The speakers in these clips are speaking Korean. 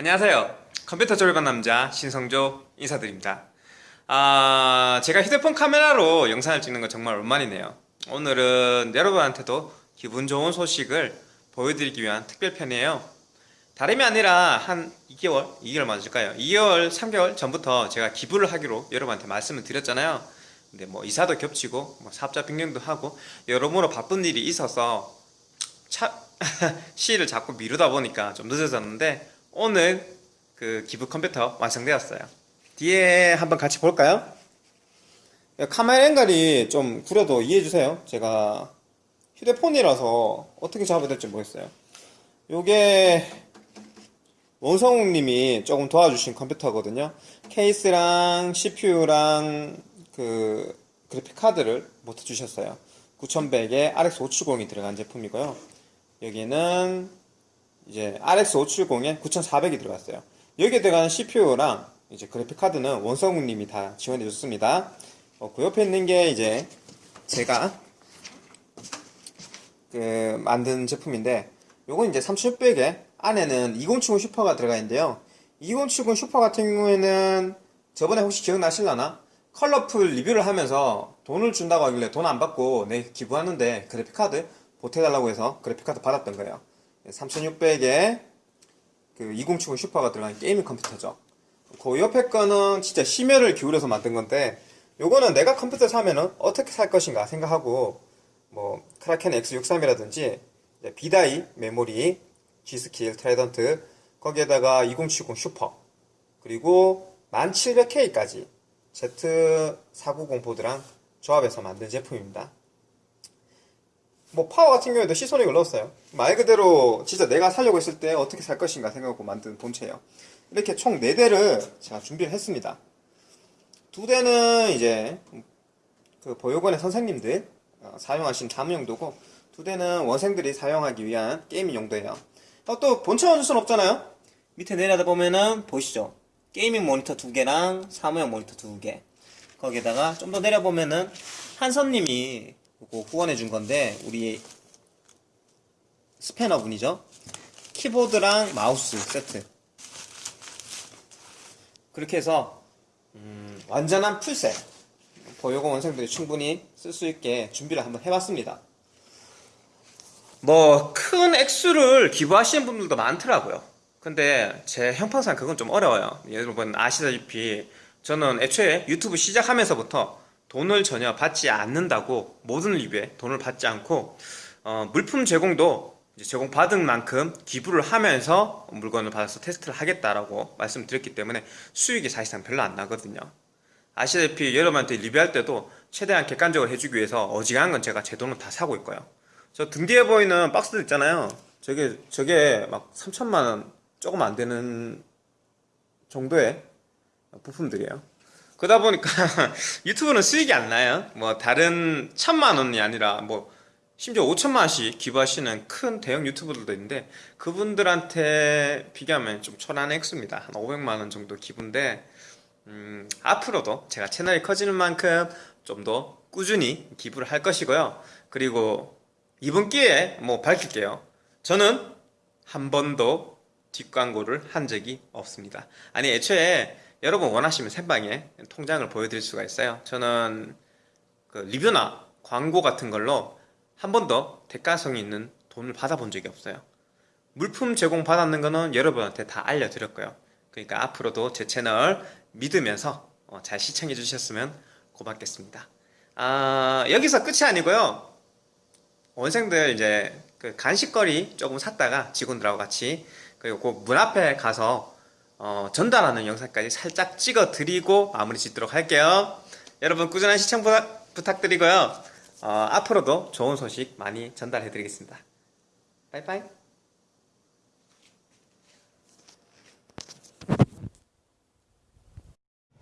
안녕하세요 컴퓨터 조립한 남자 신성조 인사드립니다 아 제가 휴대폰 카메라로 영상을 찍는 거 정말 오랜만이네요 오늘은 여러분한테도 기분 좋은 소식을 보여드리기 위한 특별편이에요 다름이 아니라 한 2개월? 2개월 맞을까요? 2개월, 3개월 전부터 제가 기부를 하기로 여러분한테 말씀을 드렸잖아요 근데 뭐 이사도 겹치고 뭐 사업자 변경도 하고 여러모로 바쁜 일이 있어서 차, 시일을 자꾸 미루다 보니까 좀 늦어졌는데 오늘 그 기부 컴퓨터 완성되었어요. 뒤에 한번 같이 볼까요? 카메라 앵글이 좀 구려도 이해해주세요. 제가 휴대폰이라서 어떻게 잡아야 될지 모르겠어요. 요게 원성욱님이 조금 도와주신 컴퓨터거든요. 케이스랑 CPU랑 그 그래픽 카드를 못 해 주셨어요. 9100에 RX 570이 들어간 제품이고요. 여기는 이제 RX 570에 9400이 들어갔어요. 여기에 들어가는 CPU랑 이제 그래픽 카드는 원성욱님이 다 지원해 줬습니다. 어, 그 옆에 있는 게 이제 제가 그 만든 제품인데 요건 이제 3600에 안에는 2070 슈퍼가 들어가 있는데요. 2070 슈퍼 같은 경우에는 저번에 혹시 기억나실라나? 컬러풀 리뷰를 하면서 돈을 준다고 하길래 돈 안 받고 내 기부하는데 그래픽카드 보태달라고 해서 그래픽카드 받았던 거예요 3600에 그 2070 슈퍼가 들어간 게이밍 컴퓨터죠. 그 옆에 거는 진짜 심혈을 기울여서 만든 건데 요거는 내가 컴퓨터 사면은 어떻게 살 것인가 생각하고 뭐 크라켄 X63이라든지 B-die 메모리 G스킬 트라이던트 거기에다가 2070 슈퍼 그리고 1700K까지 Z490 보드랑 조합해서 만든 제품입니다 뭐 파워 같은 경우에도 시소닉을 넣었어요. 말 그대로 진짜 내가 살려고 했을 때 어떻게 살 것인가 생각하고 만든 본체예요. 이렇게 총 4대를 제가 준비를 했습니다. 두 대는 이제 그 보육원의 선생님들 어, 사용하실 사무 용도고 두 대는 원생들이 사용하기 위한 게이밍 용도예요. 어, 또 본체만 줄 수는 없잖아요. 밑에 내려다 보면은 보이시죠? 게이밍 모니터 두 개랑 사무용 모니터 두 개. 거기에다가 좀 더 내려보면은 한선님이 이거 후원해 준 건데 우리 스패너 분이죠? 키보드랑 마우스 세트. 그렇게 해서 음, 완전한 full set. 보요공 원생들이 충분히 쓸 수 있게 준비를 한번 해봤습니다. 뭐 큰 액수를 기부하시는 분들도 많더라고요. 근데 제 형편상 그건 좀 어려워요. 여러분 아시다시피 저는 애초에 유튜브 시작하면서부터 돈을 전혀 받지 않는다고 모든 리뷰에 돈을 받지 않고 어, 물품 제공도 제공 받은 만큼 기부를 하면서 물건을 받아서 테스트를 하겠다라고 말씀드렸기 때문에 수익이 사실상 별로 안 나거든요. 아시다시피 여러분한테 리뷰할 때도 최대한 객관적으로 해주기 위해서 어지간한 건 제가 제 돈으로 다 사고 있고요. 저 등 뒤에 보이는 박스들 있잖아요. 저게 저게 막 3천만원 조금 안 되는 정도의 부품들이에요 그러다 보니까 유튜브는 수익이 안 나요. 뭐 다른 천만 원이 아니라 뭐 심지어 5천만 원씩 기부하시는 큰 대형 유튜버들도 있는데 그분들한테 비교하면 좀 초라한 액수입니다. 한 500만 원 정도 기부인데 음, 앞으로도 제가 채널이 커지는 만큼 좀 더 꾸준히 기부를 할 것이고요. 그리고 이번 기회에 뭐 밝힐게요. 저는 한 번도 뒷광고를 한 적이 없습니다. 아니 애초에 여러분 원하시면 생방에 통장을 보여드릴 수가 있어요. 저는 그 리뷰나 광고 같은 걸로 한 번도 대가성이 있는 돈을 받아본 적이 없어요. 물품 제공 받았는 거는 여러분한테 다 알려드렸고요. 그러니까 앞으로도 제 채널 믿으면서 어, 잘 시청해 주셨으면 고맙겠습니다. 아, 여기서 끝이 아니고요. 원생들 이제 그 간식거리 조금 샀다가 직원들하고 같이 그리고 그 문 앞에 가서 어, 전달하는 영상까지 살짝 찍어 드리고 마무리 짓도록 할게요. 여러분 꾸준한 시청 부탁, 부탁드리고요. 어, 앞으로도 좋은 소식 많이 전달해 드리겠습니다. 빠이빠이.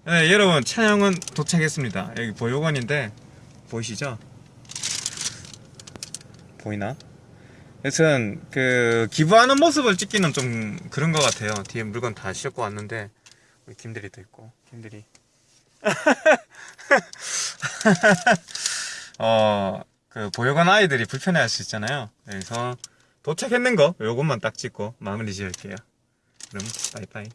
네 여러분 차량은 도착했습니다. 여기 보육원인데 보이시죠? 보이나? 여튼 그 기부하는 모습을 찍기는 좀 그런 것 같아요. 뒤에 물건 다 싣고 왔는데 우리 김대리도 있고. 김대리. 어 그 보육원 아이들이 불편해할 수 있잖아요. 그래서 도착했는 거 요것만 딱 찍고 마무리 지을게요. 그럼 바이바이.